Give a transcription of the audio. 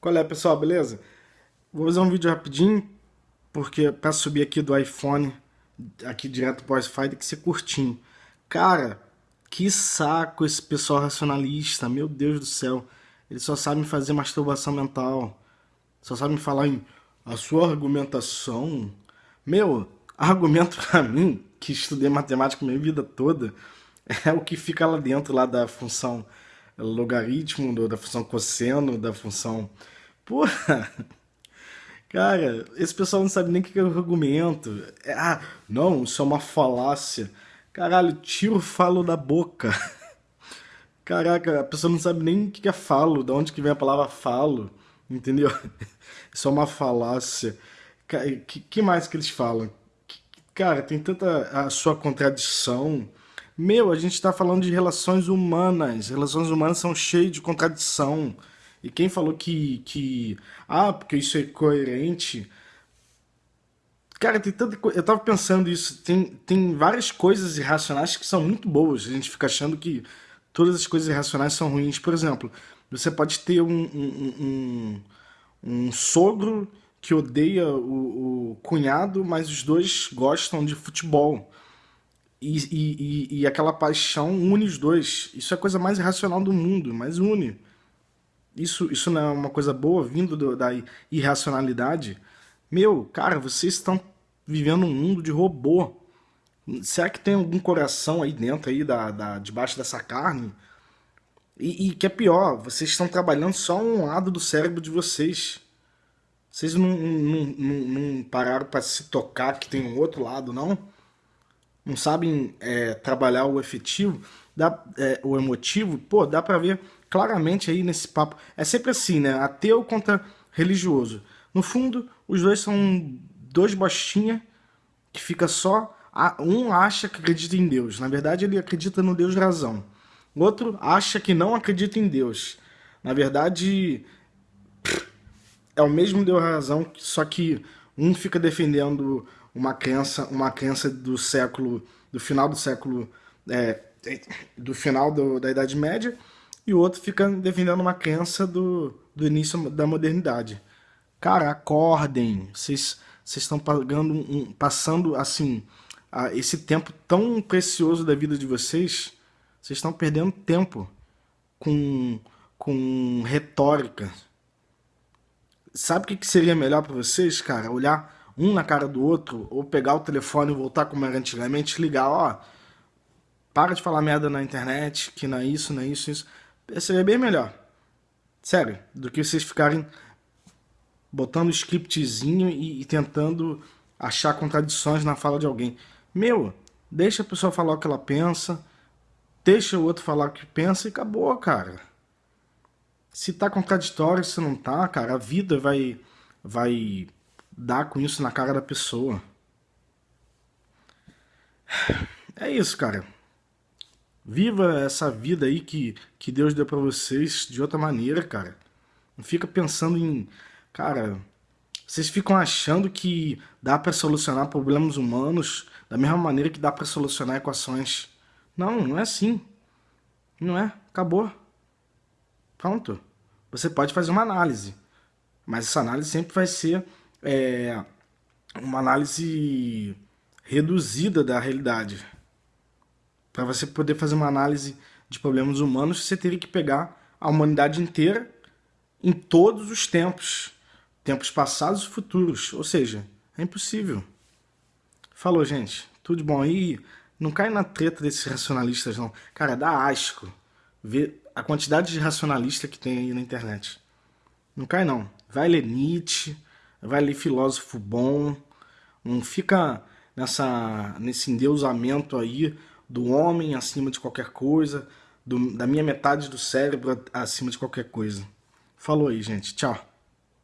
Qual é, pessoal, beleza? Vou fazer um vídeo rapidinho, porque para subir aqui do iPhone, aqui direto pro Wi-Fi, tem que ser curtinho. Cara, que saco esse pessoal racionalista, meu Deus do céu. Eles só sabem fazer masturbação mental. Só sabem falar em a sua argumentação. Meu, argumento pra mim, que estudei matemática minha vida toda, é o que fica lá dentro lá da função logaritmo, da função cosseno, da função... Porra! Cara, esse pessoal não sabe nem o que é o argumento. É, ah, não, isso é uma falácia. Caralho, tiro falo da boca. Caraca, a pessoa não sabe nem o que é falo, de onde que vem a palavra falo, entendeu? Isso é uma falácia. Que, que mais que eles falam? Cara, tem tanta a sua contradição. Meu, a gente está falando de relações humanas. Relações humanas são cheias de contradição. E quem falou que, que ah, porque isso é coerente... Cara, tem tanta coisa. Eu tava pensando isso. Tem, tem várias coisas irracionais que são muito boas. A gente fica achando que todas as coisas irracionais são ruins. Por exemplo, você pode ter um, um, um, um sogro que odeia o, o, cunhado, mas os dois gostam de futebol. E, e, e, aquela paixão une os dois. Isso é a coisa mais irracional do mundo, mas une. Isso, isso não é uma coisa boa vindo do, da irracionalidade? Meu, cara, vocês estão vivendo um mundo de robô. Será que tem algum coração aí dentro, aí da, da debaixo dessa carne? E, e que é pior, vocês estão trabalhando só um lado do cérebro de vocês. Vocês não, não, não, não pararam para se tocar que tem um outro lado, não? Não sabem é, trabalhar o efetivo, dá, é, o emotivo? Pô, dá para ver claramente aí nesse papo. É sempre assim, né? Ateu contra religioso. No fundo, os dois são dois bostinha que fica só... Um acha que acredita em Deus. Na verdade, ele acredita no Deus razão. O outro acha que não acredita em Deus. Na verdade, é o mesmo Deus razão, só que um fica defendendo uma crença, uma crença do século, do final do século, é, do final do, da Idade Média, e o outro fica defendendo uma crença do, do início da modernidade. Cara, acordem, vocês estão pagando um, passando assim esse tempo tão precioso da vida de vocês, vocês estão perdendo tempo com, com retórica, Sabe o que seria melhor para vocês, cara? Olhar um na cara do outro, ou pegar o telefone e voltar como era antigamente, ligar, ó, para de falar merda na internet, que não é isso, não é isso, isso. Seria bem melhor. Sério, do que vocês ficarem botando scriptzinho e, e tentando achar contradições na fala de alguém. Meu, deixa a pessoa falar o que ela pensa, deixa o outro falar o que pensa e acabou, cara. Se tá contraditório, se não tá, cara, a vida vai, vai dar com isso na cara da pessoa. É isso, cara. Viva essa vida aí que, que Deus deu pra vocês de outra maneira, cara. Não fica pensando em... Cara, vocês ficam achando que dá pra solucionar problemas humanos da mesma maneira que dá pra solucionar equações. Não, não é assim. Não é. Acabou. Pronto. Você pode fazer uma análise, mas essa análise sempre vai ser é, uma análise reduzida da realidade. Para você poder fazer uma análise de problemas humanos, você teria que pegar a humanidade inteira em todos os tempos, tempos passados e futuros, ou seja, é impossível. Falou, gente. Tudo bom aí? Não cai na treta desses racionalistas, não. Cara, dá asco ver a quantidade de racionalista que tem aí na internet. Não cai não. Vai ler Nietzsche, vai ler filósofo bom, não fica nessa, nesse endeusamento aí do homem acima de qualquer coisa, do, da minha metade do cérebro acima de qualquer coisa. Falou aí, gente. Tchau.